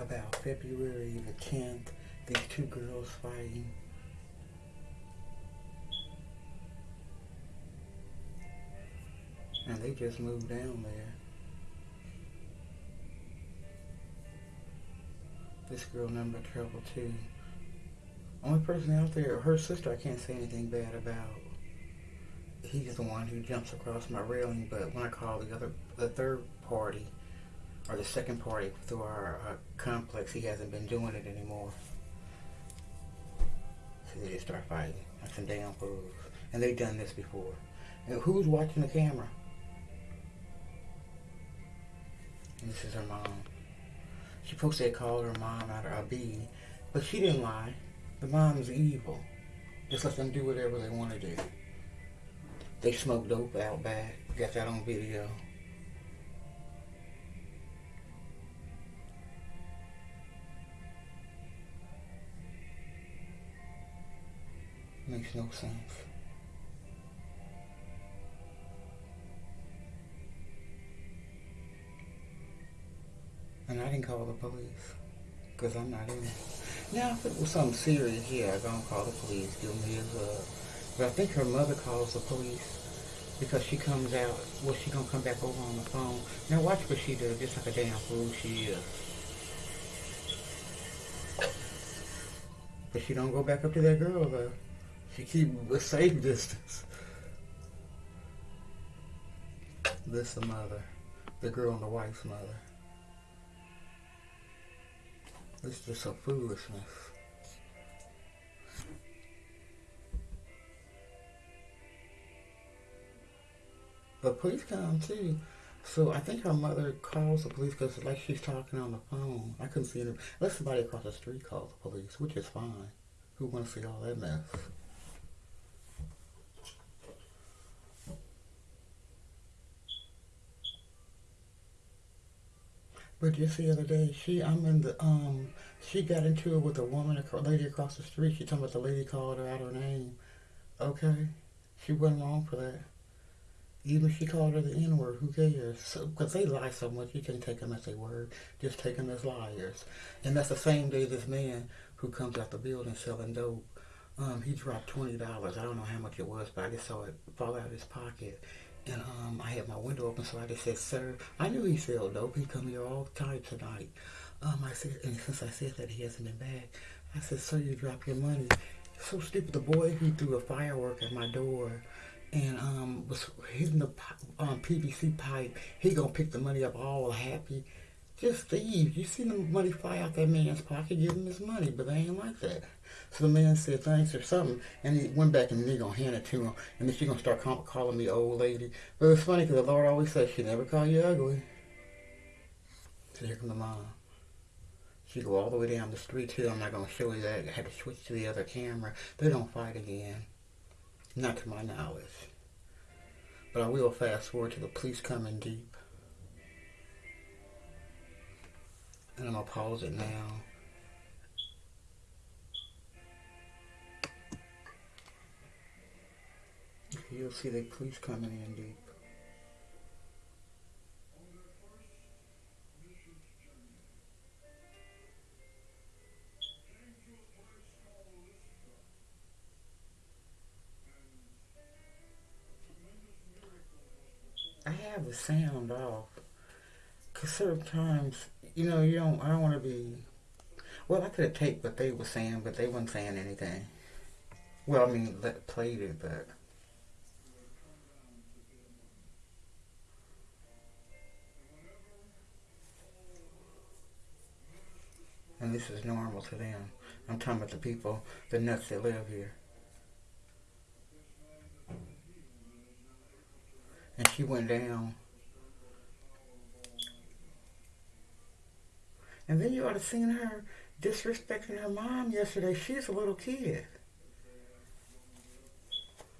about February the 10th, these two girls fighting. And they just moved down there. This girl number trouble too. Only person out there, her sister I can't say anything bad about. He's the one who jumps across my railing, but when I call the other, the third party, or the second party through our uh, complex, he hasn't been doing it anymore. So they just start fighting, like some damn fools. And they've done this before. And who's watching the camera? And this is her mom. She supposed to call her mom out of a B, but she didn't lie. The mom's evil. Just let them do whatever they want to do. They smoke dope out back. Got that on video. Makes no sense. And I didn't call the police. Because I'm not in it. Now, if it was something serious, yeah, I'm going to call the police. Give me his, uh... But I think her mother calls the police. Because she comes out, well, she going to come back over on the phone. Now, watch what she does, just like a damn fool she is. But she don't go back up to that girl, though. Keep a safe distance. This the mother. The girl and the wife's mother. It's just a foolishness. The police come too. So I think her mother calls the police because like she's talking on the phone. I couldn't see her. Unless somebody across the street calls the police, which is fine. Who wants to see all that mess? But just the other day, she, I'm in the, um, she got into it with a woman, a lady across the street. She talking about the lady called her out her name. Okay. She wasn't wrong for that. Even if she called her the N-word, who cares? Because so, they lie so much, you can't take them as a word. Just take them as liars. And that's the same day this man who comes out the building selling dope, um, he dropped $20. I don't know how much it was, but I just saw it fall out of his pocket. And um, I had my window open, so I just said, sir, I knew he sold dope. He come here all the time tonight. Um, I said, and since I said that he hasn't been back, I said, sir, you dropped your money. So stupid. The boy, he threw a firework at my door and um, was hitting the um, PVC pipe. He gonna pick the money up all happy. Just thieves. You see the money fly out that man's pocket, give him his money, but they ain't like that. So the man said thanks or something, and he went back and they gonna hand it to him, and then she gonna start call, calling me old lady. But it's funny because the Lord always says she never call you ugly. So here come the mom. She go all the way down the street too. I'm not gonna show you that. I had to switch to the other camera. They don't fight again. Not to my knowledge. But I will fast forward to the police coming deep. And I'm to pause it now. You'll see the police coming in deep. I have the sound off. Cause sometimes, you know, you don't, I don't want to be, well, I could have taped what they were saying, but they weren't saying anything. Well, I mean, played it, but. And this is normal to them. I'm talking about the people, the nuts that live here. and she went down. And then you ought to seen her disrespecting her mom yesterday. She's a little kid.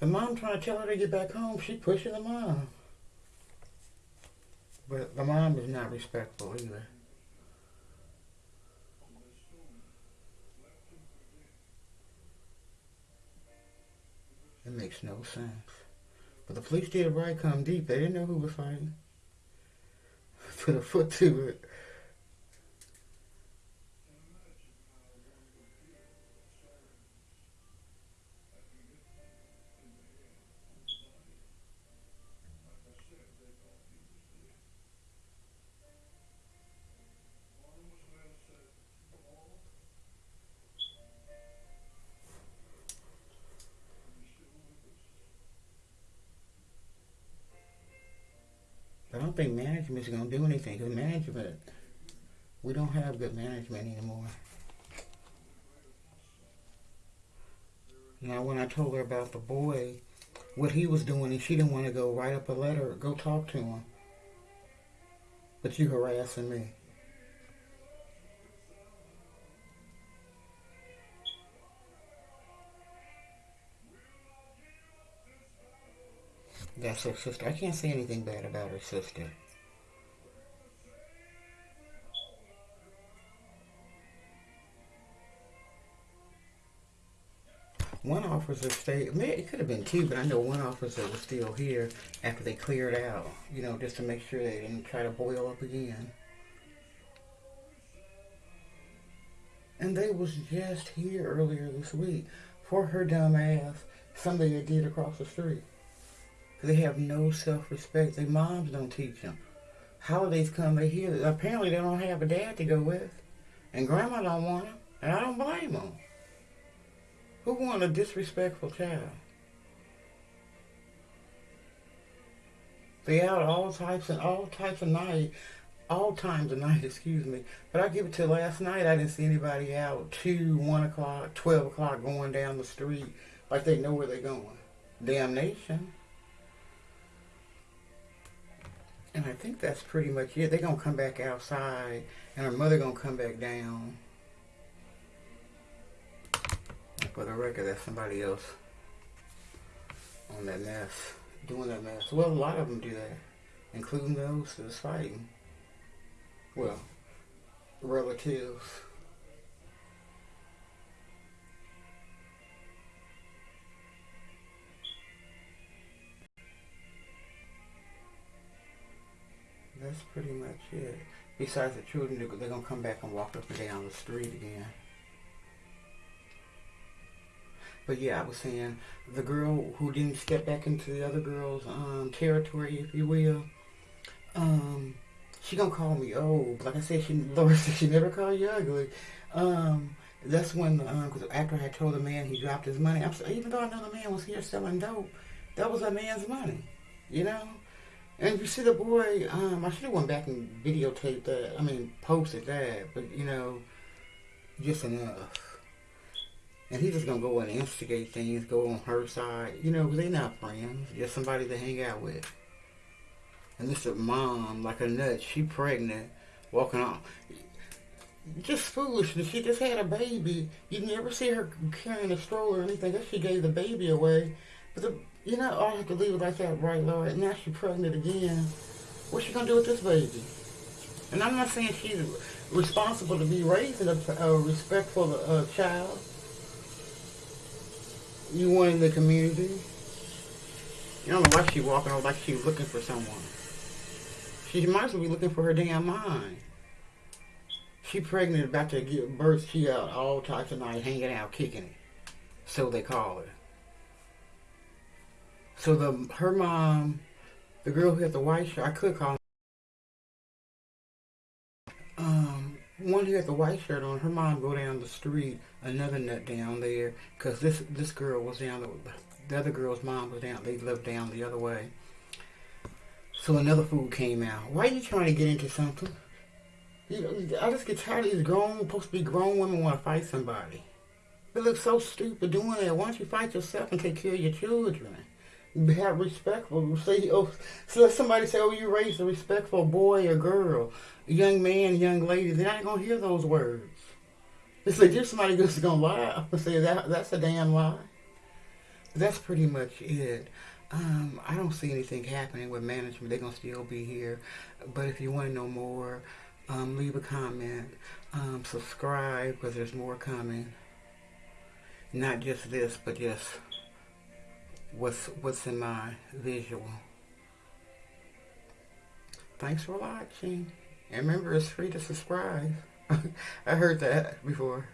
The mom trying to tell her to get back home. She pushing the mom. But the mom is not respectful either. It makes no sense. But the police did right come deep. They didn't know who was fighting. Put a foot to it. Think management is going to do anything because management, we don't have good management anymore. Now, when I told her about the boy, what he was doing, and she didn't want to go write up a letter, go talk to him. But you harassing me. That's her sister. I can't say anything bad about her sister. One officer stayed, it could have been two, but I know one officer was still here after they cleared out, you know, just to make sure they didn't try to boil up again. And they was just here earlier this week for her dumb ass, somebody that did across the street. They have no self-respect. Their moms don't teach them. Holidays come, they hear. Apparently, they don't have a dad to go with, and grandma don't want them, and I don't blame them. Who want a disrespectful child? They out all types and all types of night, all times of night, excuse me. But I give it to last night. I didn't see anybody out two, one o'clock, twelve o'clock going down the street like they know where they're going. Damnation. And I think that's pretty much it. They're going to come back outside, and her mother going to come back down. For the record, that's somebody else on that mess, doing that mess. Well, a lot of them do that, including those that's fighting. Well, relatives. That's pretty much it. Besides the children, they're, going to come back and walk up and down the street again. But yeah, I was saying the girl who didn't step back into the other girl's um, territory, if you will, um, she gonna call me old. Like I said, she Laura said she never called you ugly. Um, that's when, um, cause after I told the man he dropped his money, I'm even though I know the man was here selling dope, that was a man's money, you know. And you see the boy, um, I should have went back and videotaped that. I mean, posted that, but you know, just enough. And he's just gonna go and instigate things, go on her side, you know, they're not friends, just somebody to hang out with. And this is mom, like a nut, she pregnant, walking on. Just foolishness. She just had a baby. You never see her carrying a stroller or anything. She gave the baby away. But the you know, I have to leave it like that, right, Lord? Now she's pregnant again. What's she going to do with this baby? And I'm not saying she's responsible to be raising a, a respectful uh, child. You want in the community. You don't know why she's walking around like she's looking for someone. She might as well be looking for her damn mind. She pregnant, about to give birth. She out all types of night, hanging out, kicking it. So they call her. So the her mom, the girl who had the white shirt, I could call. Um, one who had the white shirt on, her mom go down the street, another nut down there, cause this this girl was down the, the other girl's mom was down. They lived down the other way. So another fool came out. Why are you trying to get into something? I just get tired of these grown, supposed to be grown women want to fight somebody. It looks so stupid doing that. Why don't you fight yourself and take care of your children? Have respectful. Say, oh, so let somebody say, oh, you raised a respectful boy or girl, young man, young lady. They're not gonna hear those words. It's like if somebody just gonna lie and say that that's a damn lie. That's pretty much it. Um, I don't see anything happening with management. They're gonna still be here. But if you want to know more, um, leave a comment, um, subscribe because there's more coming. Not just this, but just what's what's in my visual. Thanks for watching. And remember, it's free to subscribe. I heard that before.